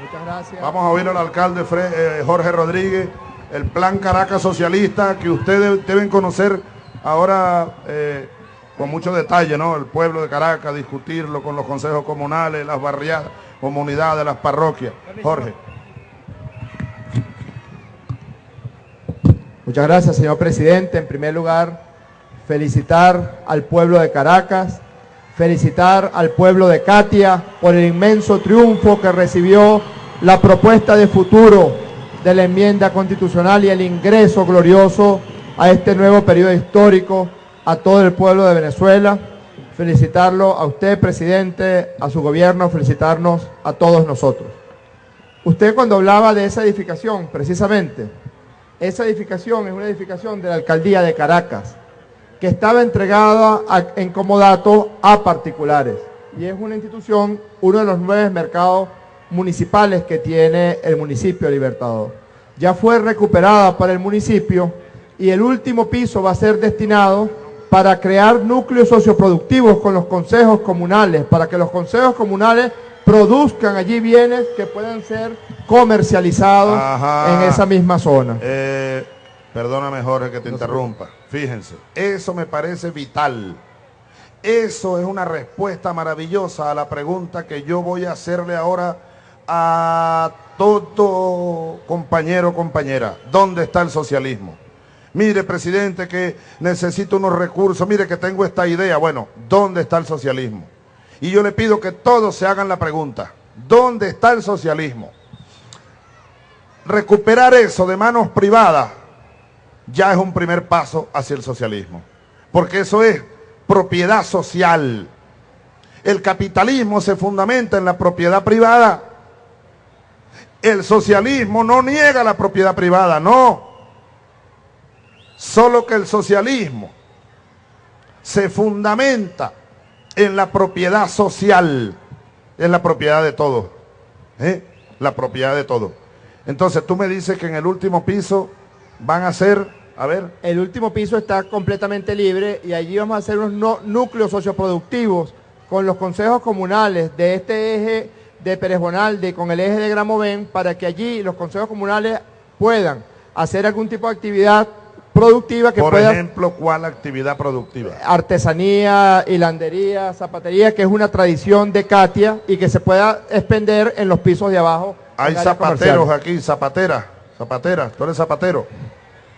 Muchas gracias. Vamos a oír al alcalde eh, Jorge Rodríguez, el plan Caracas Socialista que ustedes deben conocer ahora eh, con mucho detalle, ¿no? El pueblo de Caracas, discutirlo con los consejos comunales, las barriadas, comunidades, las parroquias. Jorge. Muchas gracias, señor presidente. En primer lugar, felicitar al pueblo de Caracas, felicitar al pueblo de Katia por el inmenso triunfo que recibió la propuesta de futuro de la enmienda constitucional y el ingreso glorioso a este nuevo periodo histórico a todo el pueblo de Venezuela. Felicitarlo a usted, presidente, a su gobierno, felicitarnos a todos nosotros. Usted cuando hablaba de esa edificación, precisamente, esa edificación es una edificación de la alcaldía de Caracas, que estaba entregada en comodato a particulares. Y es una institución, uno de los nueve mercados municipales que tiene el municipio Libertador. Ya fue recuperada para el municipio y el último piso va a ser destinado para crear núcleos socioproductivos con los consejos comunales, para que los consejos comunales produzcan allí bienes que puedan ser comercializados en esa misma zona. Eh, perdóname Jorge que te interrumpa. Fíjense, eso me parece vital. Eso es una respuesta maravillosa a la pregunta que yo voy a hacerle ahora a todo compañero compañera. ¿Dónde está el socialismo? Mire, presidente, que necesito unos recursos. Mire que tengo esta idea. Bueno, ¿dónde está el socialismo? Y yo le pido que todos se hagan la pregunta. ¿Dónde está el socialismo? Recuperar eso de manos privadas ya es un primer paso hacia el socialismo. Porque eso es propiedad social. El capitalismo se fundamenta en la propiedad privada. El socialismo no niega la propiedad privada, no. Solo que el socialismo se fundamenta en la propiedad social, en la propiedad de todos, ¿eh? la propiedad de todos. Entonces tú me dices que en el último piso van a ser, a ver. El último piso está completamente libre y allí vamos a hacer unos núcleos socioproductivos con los consejos comunales de este eje de Pérez Bonalde, con el eje de Gramovén, para que allí los consejos comunales puedan hacer algún tipo de actividad productiva que Por ejemplo, ¿cuál actividad productiva? Artesanía, hilandería, zapatería, que es una tradición de Katia y que se pueda expender en los pisos de abajo. Hay zapateros aquí, zapatera, zapatera, tú eres zapatero.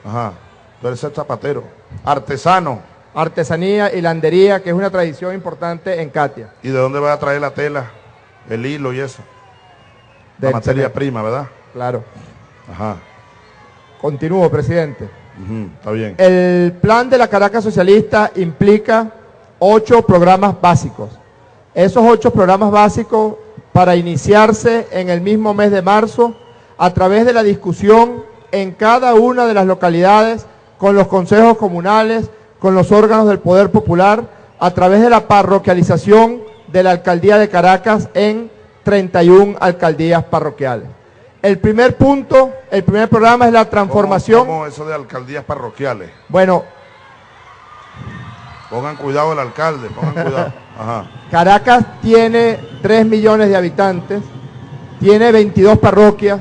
Ajá, tú eres el zapatero. Artesano. Artesanía, hilandería, que es una tradición importante en Katia. ¿Y de dónde va a traer la tela, el hilo y eso? La materia prima, ¿verdad? Claro. Ajá. Continúo, presidente está bien. El plan de la Caracas Socialista implica ocho programas básicos. Esos ocho programas básicos para iniciarse en el mismo mes de marzo a través de la discusión en cada una de las localidades con los consejos comunales, con los órganos del Poder Popular, a través de la parroquialización de la Alcaldía de Caracas en 31 alcaldías parroquiales. El primer punto, el primer programa es la transformación. ¿Cómo, eso de alcaldías parroquiales? Bueno. Pongan cuidado el alcalde, pongan cuidado. Caracas tiene 3 millones de habitantes, tiene 22 parroquias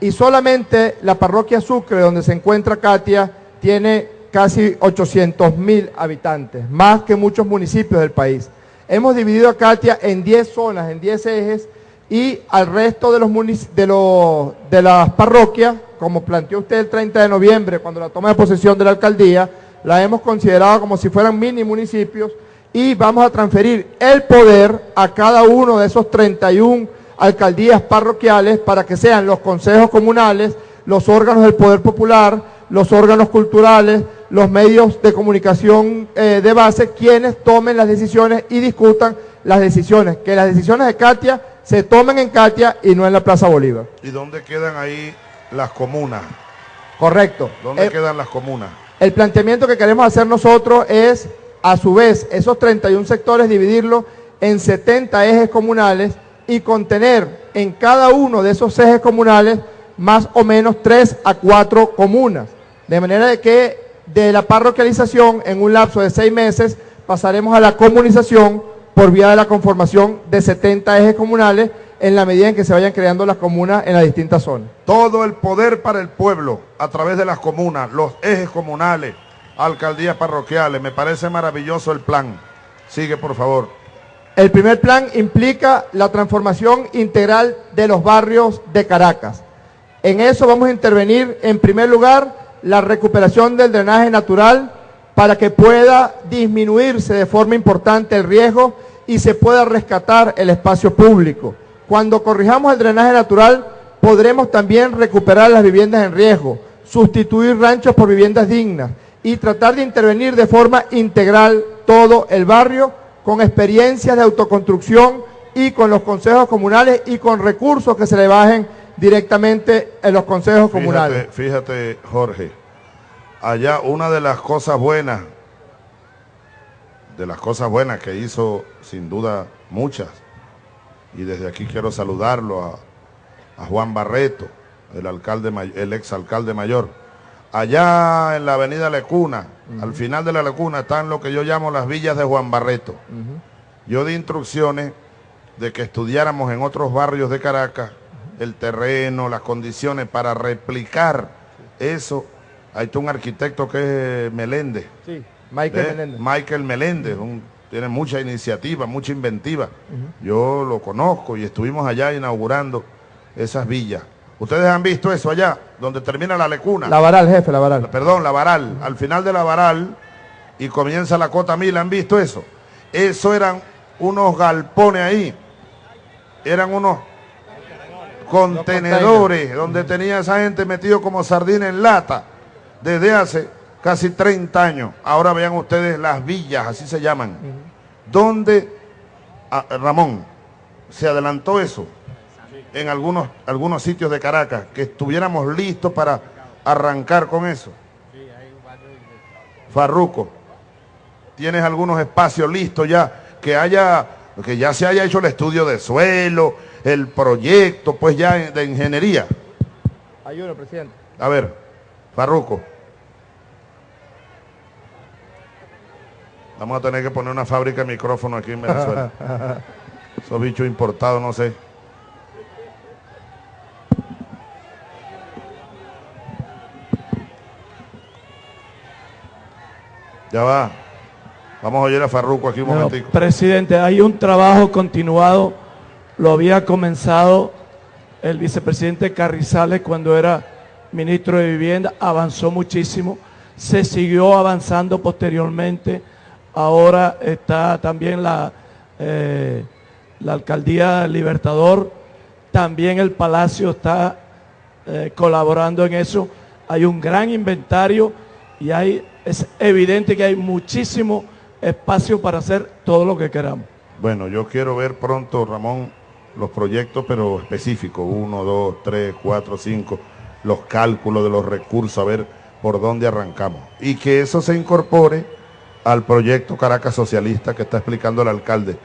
y solamente la parroquia Sucre, donde se encuentra Katia, tiene casi 800 mil habitantes, más que muchos municipios del país. Hemos dividido a Katia en 10 zonas, en 10 ejes, y al resto de, los de, los, de las parroquias, como planteó usted el 30 de noviembre, cuando la toma de posesión de la alcaldía, la hemos considerado como si fueran mini municipios y vamos a transferir el poder a cada uno de esos 31 alcaldías parroquiales para que sean los consejos comunales, los órganos del poder popular, los órganos culturales, los medios de comunicación eh, de base, quienes tomen las decisiones y discutan las decisiones, que las decisiones de Katia se tomen en Katia y no en la Plaza Bolívar. ¿Y dónde quedan ahí las comunas? Correcto. ¿Dónde quedan las comunas? El planteamiento que queremos hacer nosotros es, a su vez, esos 31 sectores dividirlos en 70 ejes comunales y contener en cada uno de esos ejes comunales más o menos 3 a 4 comunas. De manera de que de la parroquialización en un lapso de 6 meses pasaremos a la comunización por vía de la conformación de 70 ejes comunales en la medida en que se vayan creando las comunas en las distintas zonas. Todo el poder para el pueblo a través de las comunas, los ejes comunales, alcaldías parroquiales. Me parece maravilloso el plan. Sigue, por favor. El primer plan implica la transformación integral de los barrios de Caracas. En eso vamos a intervenir, en primer lugar, la recuperación del drenaje natural para que pueda disminuirse de forma importante el riesgo y se pueda rescatar el espacio público. Cuando corrijamos el drenaje natural, podremos también recuperar las viviendas en riesgo, sustituir ranchos por viviendas dignas y tratar de intervenir de forma integral todo el barrio con experiencias de autoconstrucción y con los consejos comunales y con recursos que se le bajen directamente en los consejos comunales. Fíjate, Jorge, allá una de las cosas buenas, de las cosas buenas que hizo sin duda muchas, y desde aquí quiero saludarlo a, Juan Barreto, el, alcalde, el ex alcalde mayor. Allá en la avenida Lecuna, al final de la Lecuna, están lo que yo llamo las villas de Juan Barreto. Yo di instrucciones de que estudiáramos en otros barrios de Caracas el terreno, las condiciones para replicar eso. Hay un arquitecto que es Meléndez. Sí, Michael ¿Eh? Meléndez. Michael Meléndez, un tiene mucha iniciativa, mucha inventiva. Yo lo conozco y estuvimos allá inaugurando esas villas. ¿Ustedes han visto eso allá, donde termina la lecuna? La Varal, jefe, la Varal. Perdón, la Varal. Al final de la Varal y comienza la Cota Mil, ¿han visto eso? Eso eran unos galpones ahí. Eran unos contenedores donde tenía esa gente metido como sardina en lata desde hace casi 30 años. Ahora vean ustedes las villas, así se llaman, donde, ah, Ramón, se adelantó eso en algunos, algunos sitios de Caracas, que estuviéramos listos para arrancar con eso. Farruco, tienes algunos espacios listos ya, que haya, que ya se haya hecho el estudio de suelo, el proyecto, pues ya de ingeniería. Hay uno, presidente. A ver, Farruco. Vamos a tener que poner una fábrica de micrófono aquí en Venezuela. Esos bichos importados, no sé. Ya va. Vamos a oír a Farruco aquí un momentico. Presidente, hay un trabajo continuado. Lo había comenzado el vicepresidente Carrizales cuando era ministro de Vivienda. Avanzó muchísimo. Se siguió avanzando posteriormente ahora está también la, eh, la alcaldía Libertador, también el Palacio está eh, colaborando en eso. Hay un gran inventario y hay, es evidente que hay muchísimo espacio para hacer todo lo que queramos. Bueno, yo quiero ver pronto, Ramón, los proyectos, pero específicos, uno, dos, tres, cuatro, cinco, los cálculos de los recursos, a ver por dónde arrancamos. Y que eso se incorpore al proyecto Caracas Socialista que está explicando el alcalde.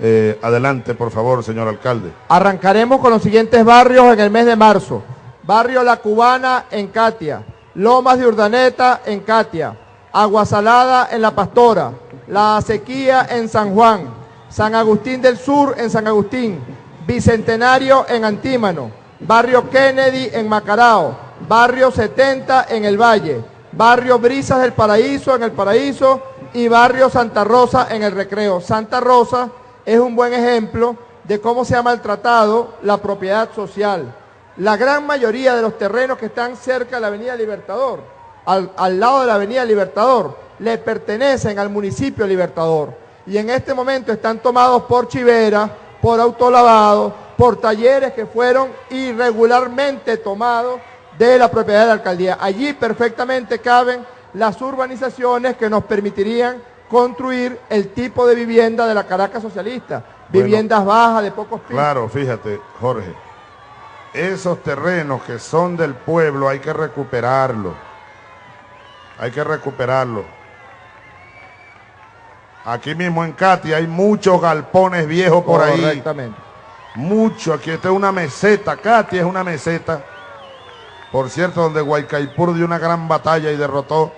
Eh, adelante, por favor, señor alcalde. Arrancaremos con los siguientes barrios en el mes de marzo. Barrio La Cubana en Catia, Lomas de Urdaneta en Catia, Aguasalada en La Pastora, La Sequía en San Juan, San Agustín del Sur en San Agustín, Bicentenario en Antímano, Barrio Kennedy en Macarao, Barrio 70 en El Valle, Barrio Brisas del Paraíso en El Paraíso, y Barrio Santa Rosa en el recreo. Santa Rosa es un buen ejemplo de cómo se ha maltratado la propiedad social. La gran mayoría de los terrenos que están cerca de la Avenida Libertador, al, al lado de la Avenida Libertador, le pertenecen al municipio Libertador. Y en este momento están tomados por chivera, por autolavado, por talleres que fueron irregularmente tomados de la propiedad de la alcaldía. Allí perfectamente caben las urbanizaciones que nos permitirían construir el tipo de vivienda de la Caracas socialista, viviendas bajas de pocos pisos. Claro, fíjate, Jorge, esos terrenos que son del pueblo hay que recuperarlos. Hay que recuperarlos. Aquí mismo en Katy hay muchos galpones viejos por ahí. Correctamente. Mucho. Aquí está una meseta. Katy es una meseta. Por cierto, donde Guaycaipur dio una gran batalla y derrotó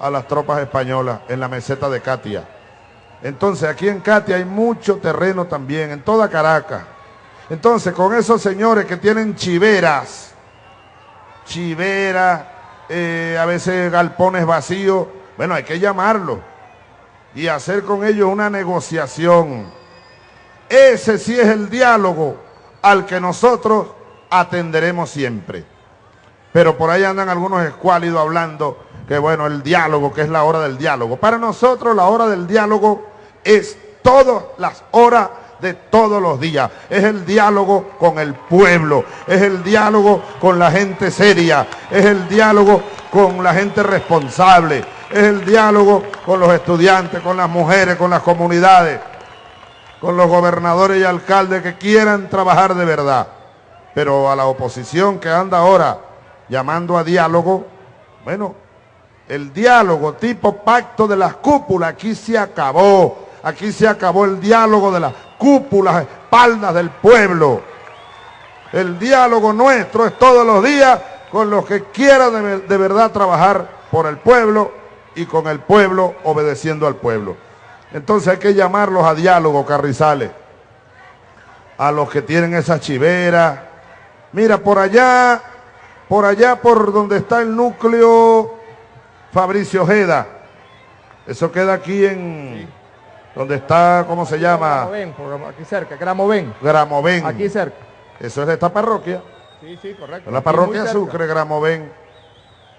a las tropas españolas en la meseta de Katia. Entonces aquí en Katia hay mucho terreno también, en toda Caracas. Entonces, con esos señores que tienen chiveras, chiveras, eh, a veces galpones vacíos, bueno, hay que llamarlos y hacer con ellos una negociación. Ese sí es el diálogo al que nosotros atenderemos siempre. Pero por ahí andan algunos escuálidos hablando que bueno, el diálogo, que es la hora del diálogo. Para nosotros la hora del diálogo es todas las horas de todos los días. Es el diálogo con el pueblo, es el diálogo con la gente seria, es el diálogo con la gente responsable, es el diálogo con los estudiantes, con las mujeres, con las comunidades, con los gobernadores y alcaldes que quieran trabajar de verdad. Pero a la oposición que anda ahora llamando a diálogo, bueno, el diálogo tipo pacto de las cúpulas aquí se acabó. Aquí se acabó el diálogo de las cúpulas, espaldas del pueblo. El diálogo nuestro es todos los días con los que quieran de, verdad trabajar por el pueblo y con el pueblo obedeciendo al pueblo. Entonces hay que llamarlos a diálogo, Carrizales. A los que tienen esa chivera. Mira, por allá, por allá por donde está el núcleo Fabricio Ojeda. Eso queda aquí en... Donde está, ¿cómo se llama? Gramoven, aquí cerca, Gramoven. Gramoven. Aquí cerca. Eso es de esta parroquia. Sí, sí, correcto. la parroquia Sucre, Gramoven.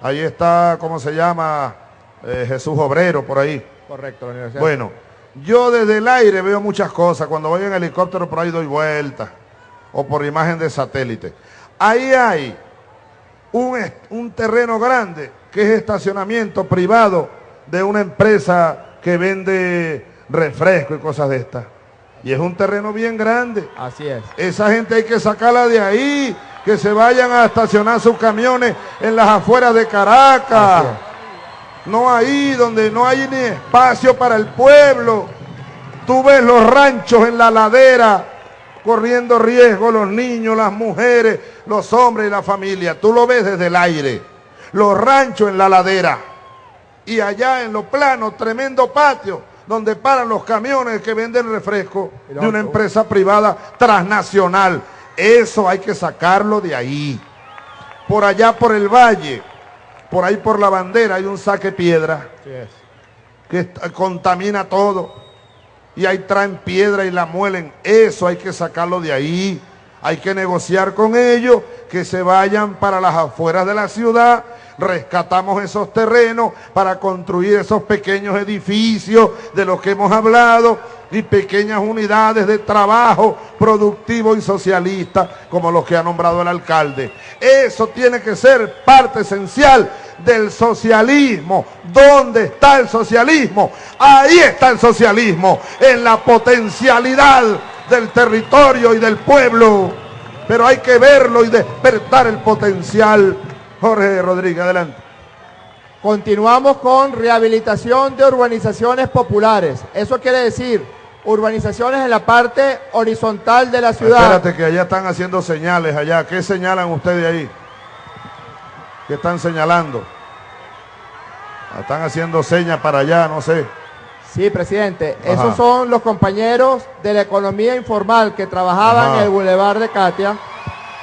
Ahí está, ¿cómo se llama? Eh, Jesús Obrero, por ahí. Correcto, la universidad. Bueno, yo desde el aire veo muchas cosas. Cuando voy en helicóptero por ahí doy vueltas. O por imagen de satélite. Ahí hay un, un terreno grande que es estacionamiento privado de una empresa que vende refresco y cosas de estas. Y es un terreno bien grande. Así es. Esa gente hay que sacarla de ahí, que se vayan a estacionar sus camiones en las afueras de Caracas. No ahí donde no hay ni espacio para el pueblo. Tú ves los ranchos en la ladera corriendo riesgo los niños, las mujeres, los hombres y la familia. Tú lo ves desde el aire. Los ranchos en la ladera. Y allá en los planos, tremendo patio donde paran los camiones que venden refresco de una empresa privada transnacional. Eso hay que sacarlo de ahí. Por allá por el valle, por ahí por la bandera hay un saque piedra que contamina todo. Y ahí traen piedra y la muelen. Eso hay que sacarlo de ahí. Hay que negociar con ellos que se vayan para las afueras de la ciudad rescatamos esos terrenos para construir esos pequeños edificios de los que hemos hablado y pequeñas unidades de trabajo productivo y socialista como los que ha nombrado el alcalde. Eso tiene que ser parte esencial del socialismo. ¿Dónde está el socialismo? Ahí está el socialismo, en la potencialidad del territorio y del pueblo. Pero hay que verlo y despertar el potencial Jorge Rodríguez, adelante. Continuamos con rehabilitación de urbanizaciones populares. Eso quiere decir urbanizaciones en la parte horizontal de la ciudad. Espérate que allá están haciendo señales allá. ¿Qué señalan ustedes ahí? ¿Qué están señalando? Están haciendo señas para allá, no sé. Sí, presidente. Esos son los compañeros de la economía informal que trabajaban en el Boulevard de Katia.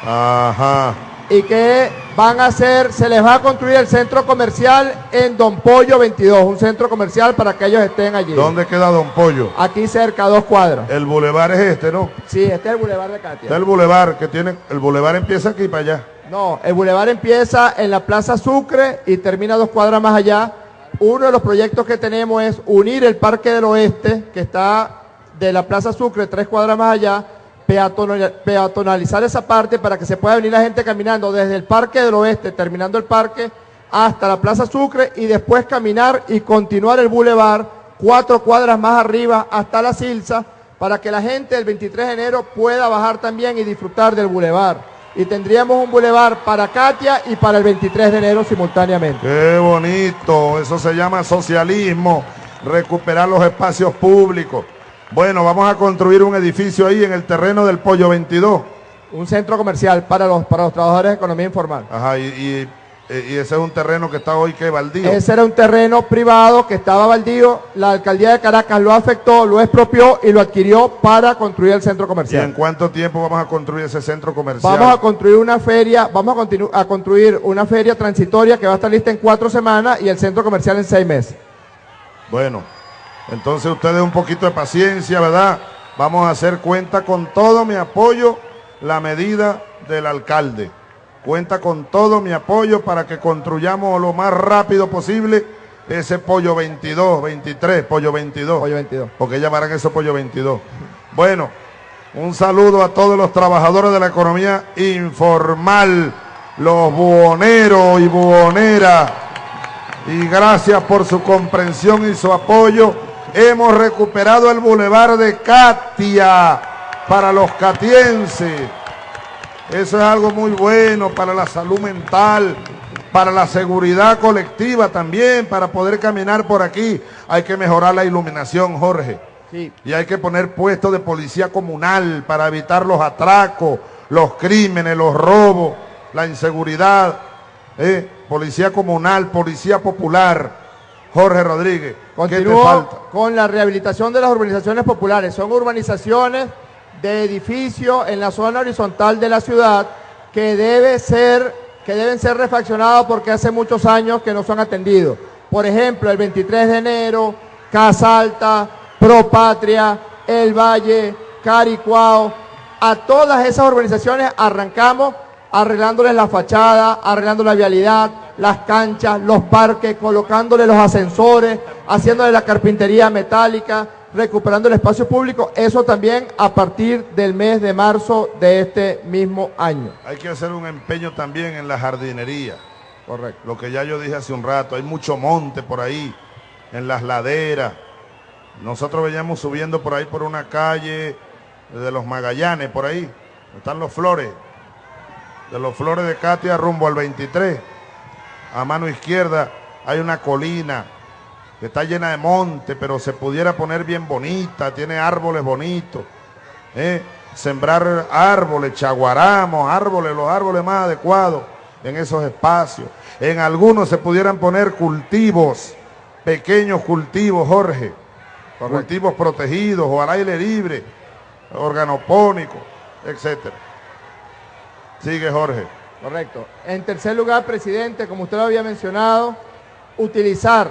Ajá y que van a hacer, se les va a construir el centro comercial en Don Pollo 22, un centro comercial para que ellos estén allí. ¿Dónde queda Don Pollo? Aquí cerca, a dos cuadras. El bulevar es este, ¿no? Sí, este es el bulevar de Katia. Este es el bulevar que tiene, el bulevar empieza aquí para allá. No, el bulevar empieza en la Plaza Sucre y termina dos cuadras más allá. Uno de los proyectos que tenemos es unir el Parque del Oeste, que está de la Plaza Sucre tres cuadras más allá, peatonalizar esa parte para que se pueda venir la gente caminando desde el Parque del Oeste, terminando el parque, hasta la Plaza Sucre y después caminar y continuar el bulevar cuatro cuadras más arriba hasta la Silsa para que la gente el 23 de enero pueda bajar también y disfrutar del bulevar. Y tendríamos un bulevar para Katia y para el 23 de enero simultáneamente. Qué bonito, eso se llama socialismo, recuperar los espacios públicos. Bueno, vamos a construir un edificio ahí en el terreno del Pollo 22. Un centro comercial para los, para los trabajadores de economía informal. Ajá, y, y ese es un terreno que está hoy que baldío. Ese era un terreno privado que estaba baldío. La alcaldía de Caracas lo afectó, lo expropió y lo adquirió para construir el centro ¿Y comercial. en cuánto tiempo vamos a construir ese centro comercial? Vamos a construir una feria, vamos a, a construir una feria transitoria que va a estar lista en cuatro semanas y el centro comercial en seis meses. Bueno, entonces ustedes un poquito de paciencia, ¿verdad? Vamos a hacer cuenta con todo mi apoyo la medida del alcalde. Cuenta con todo mi apoyo para que construyamos lo más rápido posible ese pollo 22, 23, pollo 22. Pollo 22. Porque llamarán eso pollo 22. Bueno, un saludo a todos los trabajadores de la economía informal, los buhoneros y buhoneras y gracias por su comprensión y su apoyo. Hemos recuperado el bulevar de Katia para los catienses. Eso es algo muy bueno para la salud mental, para la seguridad colectiva también, para poder caminar por aquí. Hay que mejorar la iluminación, Jorge. Sí. Y hay que poner puestos de policía comunal para evitar los atracos, los crímenes, los robos, la inseguridad. ¿eh? Policía comunal, policía popular. Jorge Rodríguez, ¿qué te Continúo con la rehabilitación de las urbanizaciones populares. Son urbanizaciones de edificios en la zona horizontal de la ciudad que debe ser que deben ser refaccionados porque hace muchos años que no son atendidos. Por ejemplo, el 23 de enero, Casa Alta, Pro Patria, El Valle, Caricuao, a todas esas urbanizaciones arrancamos arreglándoles la fachada, arreglando la vialidad, las canchas, los parques, colocándole los ascensores, haciéndole la carpintería metálica, recuperando el espacio público. Eso también a partir del mes de marzo de este mismo año. Hay que hacer un empeño también en la jardinería. Correcto. Lo que ya yo dije hace un rato, hay mucho monte por ahí, en las laderas. Nosotros veníamos subiendo por ahí por una calle de los Magallanes, por ahí. Están los flores. De los flores de Katia rumbo al 23. A mano izquierda hay una colina que está llena de monte, pero se pudiera poner bien bonita, tiene árboles bonitos. ¿eh? Sembrar árboles, chaguaramos, árboles, los árboles más adecuados en esos espacios. En algunos se pudieran poner cultivos, pequeños cultivos, Jorge. Cultivos protegidos o al aire libre, organopónicos, etcétera. Sigue Jorge. Correcto. En tercer lugar, presidente, como usted lo había mencionado, utilizar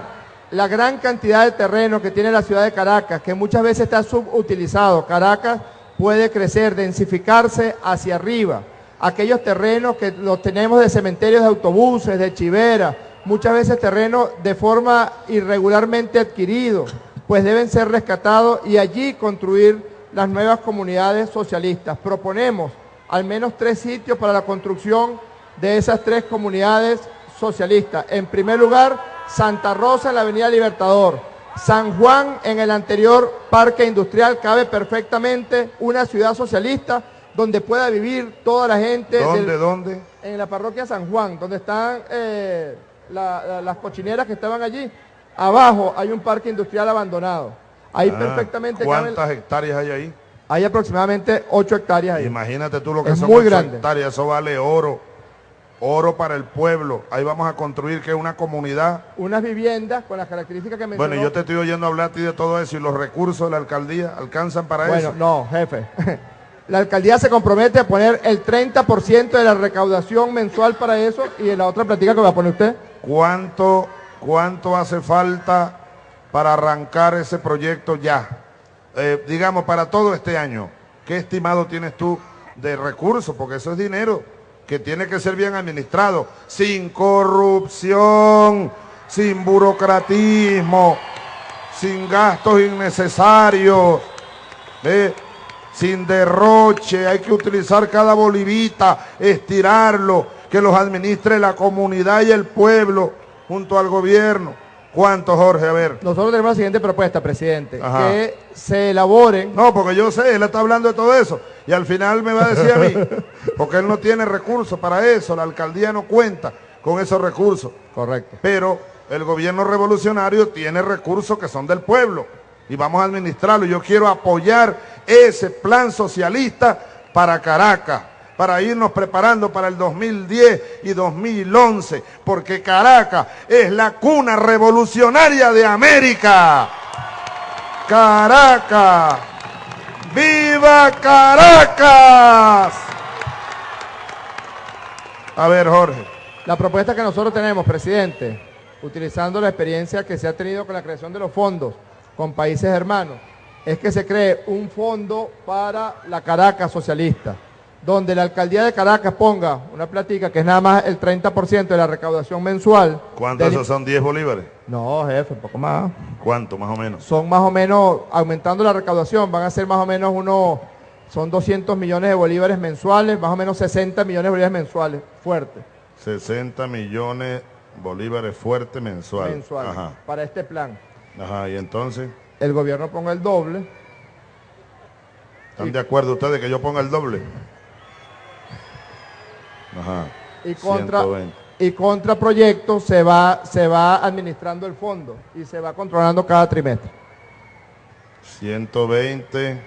la gran cantidad de terreno que tiene la ciudad de Caracas, que muchas veces está subutilizado. Caracas puede crecer, densificarse hacia arriba. Aquellos terrenos que los tenemos de cementerios de autobuses, de chivera, muchas veces terrenos de forma irregularmente adquiridos, pues deben ser rescatados y allí construir las nuevas comunidades socialistas. Proponemos al menos tres sitios para la construcción de esas tres comunidades socialistas. En primer lugar, Santa Rosa en la Avenida Libertador. San Juan en el anterior Parque Industrial cabe perfectamente una ciudad socialista donde pueda vivir toda la gente. ¿Dónde, del- dónde? en la parroquia San Juan, donde están eh, la- la- las cochineras que estaban allí. Abajo hay un parque industrial abandonado. Ahí Ah, perfectamente caben- ¿Cuántas hectáreas hay ahí? Hay aproximadamente 8 hectáreas ahí. Imagínate tú lo que Es son muy ocho grande. hectáreas, eso vale oro. Oro para el pueblo. Ahí vamos a construir que es una comunidad. Unas viviendas con las características que mencionó. Bueno, yo te estoy oyendo hablar a ti de todo eso y los recursos de la alcaldía alcanzan para Bueno, eso. no, jefe. La alcaldía se compromete a poner el 30% de la recaudación mensual para eso y en la otra platica que va a poner usted. ¿Cuánto, ¿Cuánto hace falta para arrancar ese proyecto ya? Eh, digamos, para todo este año. ¿Qué estimado tienes tú de recursos? Porque eso es dinero que tiene que ser bien administrado, sin corrupción, sin burocratismo, sin gastos innecesarios, ¿ve? sin derroche, hay que utilizar cada bolivita, estirarlo, que los administre la comunidad y el pueblo junto al gobierno. ¿Cuánto, Jorge? A ver. Nosotros tenemos la siguiente propuesta, presidente, Ajá. que se elaboren No, porque yo sé, él está hablando de todo eso. Y al final me va a decir a mí, porque él no tiene recursos para eso, la alcaldía no cuenta con esos recursos. Correcto. Pero el gobierno revolucionario tiene recursos que son del pueblo y vamos a administrarlo. Yo quiero apoyar ese plan socialista para Caracas, para irnos preparando para el 2010 y 2011, porque Caracas es la cuna revolucionaria de América. Caracas. ¡Viva Caracas! A ver, Jorge. La propuesta que nosotros tenemos, presidente, utilizando la experiencia que se ha tenido con la creación de los fondos con países hermanos, es que se cree un fondo para la Caracas socialista, donde la alcaldía de Caracas ponga una platica que es nada más el 30% de la recaudación mensual. ¿Cuánto esos son 10 bolívares? No, jefe, un poco más. ¿Cuánto más o menos? Son más o menos, aumentando la recaudación, van a ser más o menos unos, son 200 millones de bolívares mensuales, más o menos 60 millones de bolívares mensuales, fuerte. 60 millones bolívares fuerte mensual. Mensual, para este plan. Ajá, y entonces. El gobierno ponga el doble. ¿Están de acuerdo ustedes que yo ponga el doble? Ajá. Y contra, y contra proyectos se va, se va administrando el fondo y se va controlando cada trimestre. 120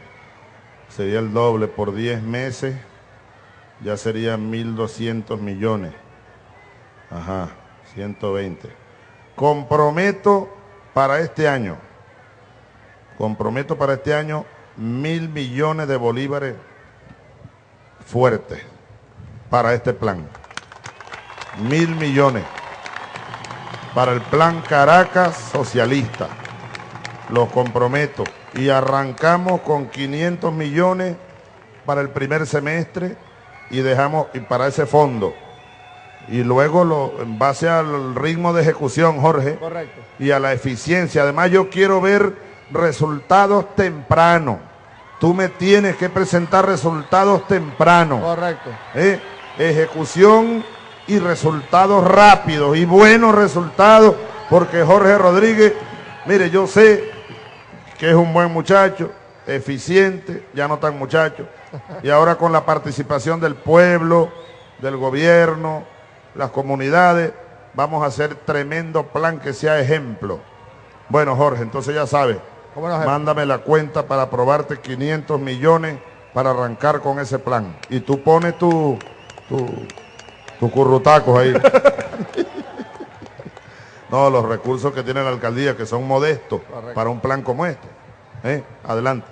sería el doble por 10 meses, ya serían 1.200 millones. Ajá, 120. Comprometo para este año, comprometo para este año mil millones de bolívares fuertes para este plan. Mil millones para el plan Caracas socialista. Los comprometo. Y arrancamos con 500 millones para el primer semestre y dejamos y para ese fondo y luego lo, en base al ritmo de ejecución, Jorge, y a la eficiencia. Además, yo quiero ver resultados tempranos. Tú me tienes que presentar resultados tempranos. Correcto. ¿Eh? Ejecución y resultados rápidos y buenos resultados, porque Jorge Rodríguez, mire, yo sé que es un buen muchacho, eficiente, ya no tan muchacho, y ahora con la participación del pueblo, del gobierno, las comunidades, vamos a hacer tremendo plan que sea ejemplo. Bueno, Jorge, entonces ya sabes, mándame la cuenta para aprobarte 500 millones para arrancar con ese plan. Y tú pones tu, tu, tu currutacos ahí. no, los recursos que tiene la alcaldía, que son modestos para un plan como este. ¿Eh? Adelante.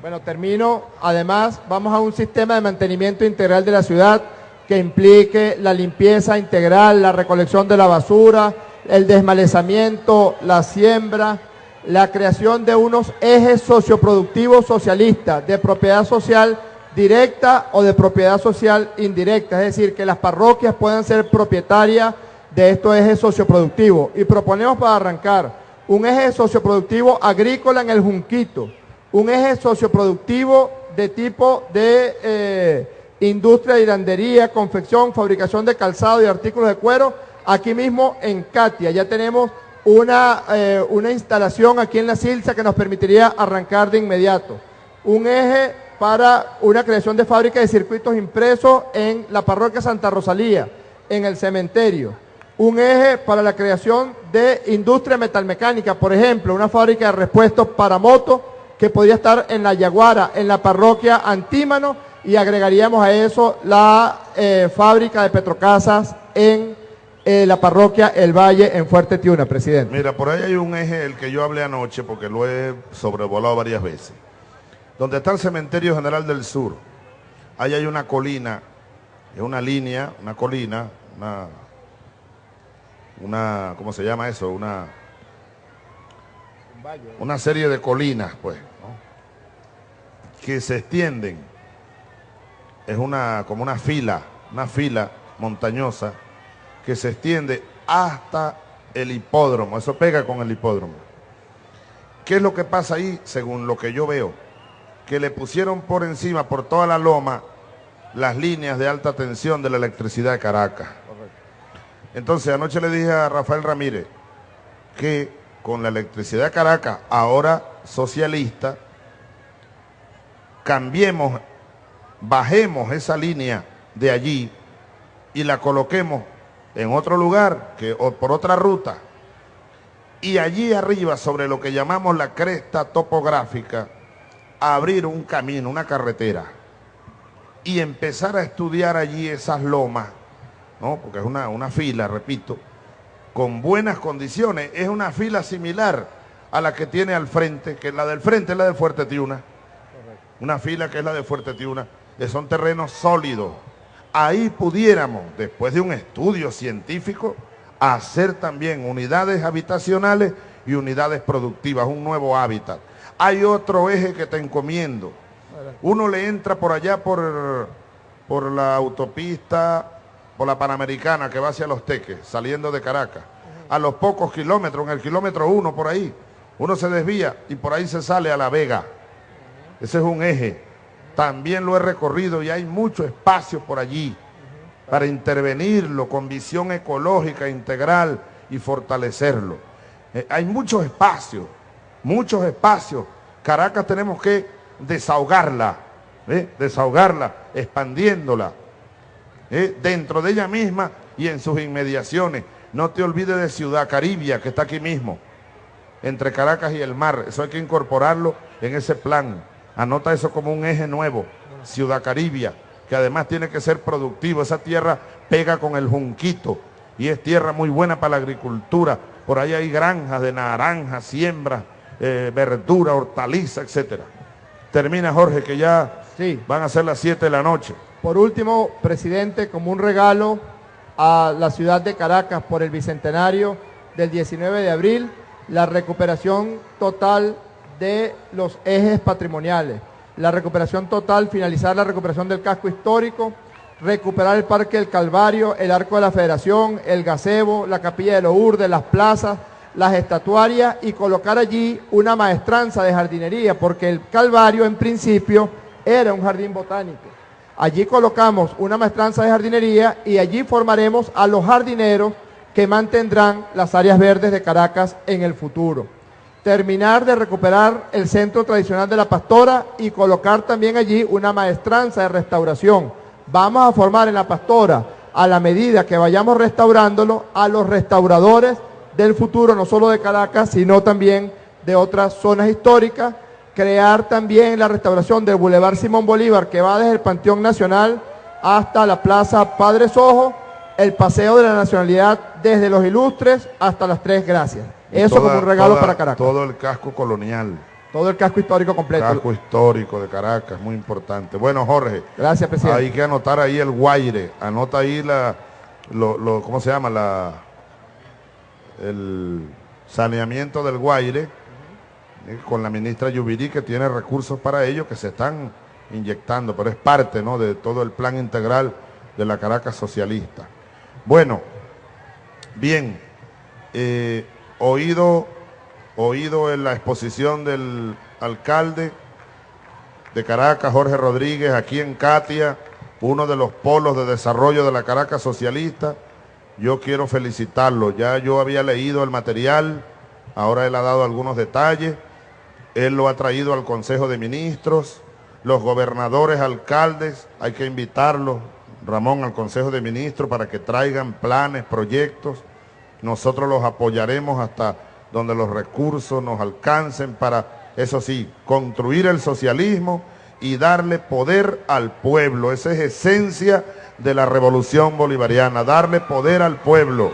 Bueno, termino. Además, vamos a un sistema de mantenimiento integral de la ciudad que implique la limpieza integral, la recolección de la basura, el desmalezamiento, la siembra, la creación de unos ejes socioproductivos socialistas de propiedad social directa o de propiedad social indirecta, es decir, que las parroquias puedan ser propietarias de estos ejes socioproductivos. Y proponemos para arrancar un eje socioproductivo agrícola en el Junquito, un eje socioproductivo de tipo de... Eh, industria de hilandería, confección, fabricación de calzado y artículos de cuero, aquí mismo en Katia. Ya tenemos una, eh, una instalación aquí en la Silsa que nos permitiría arrancar de inmediato. Un eje para una creación de fábrica de circuitos impresos en la parroquia Santa Rosalía, en el cementerio. Un eje para la creación de industria metalmecánica, por ejemplo, una fábrica de repuestos para motos que podría estar en la Yaguara, en la parroquia Antímano, y agregaríamos a eso la eh, fábrica de Petrocasas en eh, la parroquia El Valle en Fuerte Tiuna, presidente. Mira, por ahí hay un eje el que yo hablé anoche porque lo he sobrevolado varias veces. Donde está el Cementerio General del Sur, ahí hay una colina, es una línea, una colina, una, una ¿cómo se llama eso? Una, una serie de colinas, pues, que se extienden es una, como una fila, una fila montañosa que se extiende hasta el hipódromo. Eso pega con el hipódromo. ¿Qué es lo que pasa ahí, según lo que yo veo? Que le pusieron por encima, por toda la loma, las líneas de alta tensión de la electricidad de Caracas. Entonces, anoche le dije a Rafael Ramírez que con la electricidad de Caracas, ahora socialista, cambiemos bajemos esa línea de allí y la coloquemos en otro lugar que, o por otra ruta y allí arriba sobre lo que llamamos la cresta topográfica abrir un camino, una carretera y empezar a estudiar allí esas lomas, ¿no? porque es una, una fila, repito, con buenas condiciones. Es una fila similar a la que tiene al frente, que la del frente es la de Fuerte Tiuna. Una fila que es la de Fuerte Tiuna, que son terrenos sólidos. Ahí pudiéramos, después de un estudio científico, hacer también unidades habitacionales y unidades productivas, un nuevo hábitat. Hay otro eje que te encomiendo. Uno le entra por allá por, por la autopista, por la Panamericana que va hacia Los Teques, saliendo de Caracas. A los pocos kilómetros, en el kilómetro uno por ahí, uno se desvía y por ahí se sale a La Vega. Ese es un eje. También lo he recorrido y hay mucho espacio por allí para intervenirlo con visión ecológica integral y fortalecerlo. Eh, hay muchos espacios, muchos espacios. Caracas tenemos que desahogarla, ¿eh? desahogarla, expandiéndola ¿eh? dentro de ella misma y en sus inmediaciones. No te olvides de Ciudad Caribia, que está aquí mismo, entre Caracas y el mar. Eso hay que incorporarlo en ese plan. Anota eso como un eje nuevo, Ciudad Caribia que además tiene que ser productivo. Esa tierra pega con el junquito y es tierra muy buena para la agricultura. Por ahí hay granjas de naranjas, siembras, eh, verdura, hortaliza, etcétera. Termina Jorge, que ya sí. van a ser las 7 de la noche. Por último, presidente, como un regalo a la ciudad de Caracas por el bicentenario del 19 de abril, la recuperación total de los ejes patrimoniales la recuperación total, finalizar la recuperación del casco histórico, recuperar el Parque del Calvario, el Arco de la Federación, el gazebo, la Capilla de Lourdes, las plazas, las estatuarias y colocar allí una maestranza de jardinería, porque el Calvario en principio era un jardín botánico. Allí colocamos una maestranza de jardinería y allí formaremos a los jardineros que mantendrán las áreas verdes de Caracas en el futuro terminar de recuperar el centro tradicional de la pastora y colocar también allí una maestranza de restauración. Vamos a formar en la pastora, a la medida que vayamos restaurándolo, a los restauradores del futuro, no solo de Caracas, sino también de otras zonas históricas, crear también la restauración del Boulevard Simón Bolívar, que va desde el Panteón Nacional hasta la Plaza Padre Sojo, el Paseo de la Nacionalidad desde Los Ilustres hasta las Tres Gracias. Eso como un regalo para Caracas. Todo el casco colonial. Todo el casco histórico completo. Casco histórico de Caracas, muy importante. Bueno, Jorge. Gracias, presidente. Hay que anotar ahí el Guaire. Anota ahí la, lo, ¿cómo se llama? La, el saneamiento del Guaire eh, con la ministra Yubirí que tiene recursos para ello que se están inyectando, pero es parte ¿no? de todo el plan integral de la Caracas socialista. Bueno, bien, eh, oído, oído en la exposición del alcalde de Caracas, Jorge Rodríguez, aquí en Katia, uno de los polos de desarrollo de la Caracas socialista. Yo quiero felicitarlo. Ya yo había leído el material, ahora él ha dado algunos detalles. Él lo ha traído al Consejo de Ministros, los gobernadores, alcaldes, hay que invitarlos, Ramón, al Consejo de Ministros para que traigan planes, proyectos nosotros los apoyaremos hasta donde los recursos nos alcancen para, eso sí, construir el socialismo y darle poder al pueblo. Esa es esencia de la revolución bolivariana, darle poder al pueblo.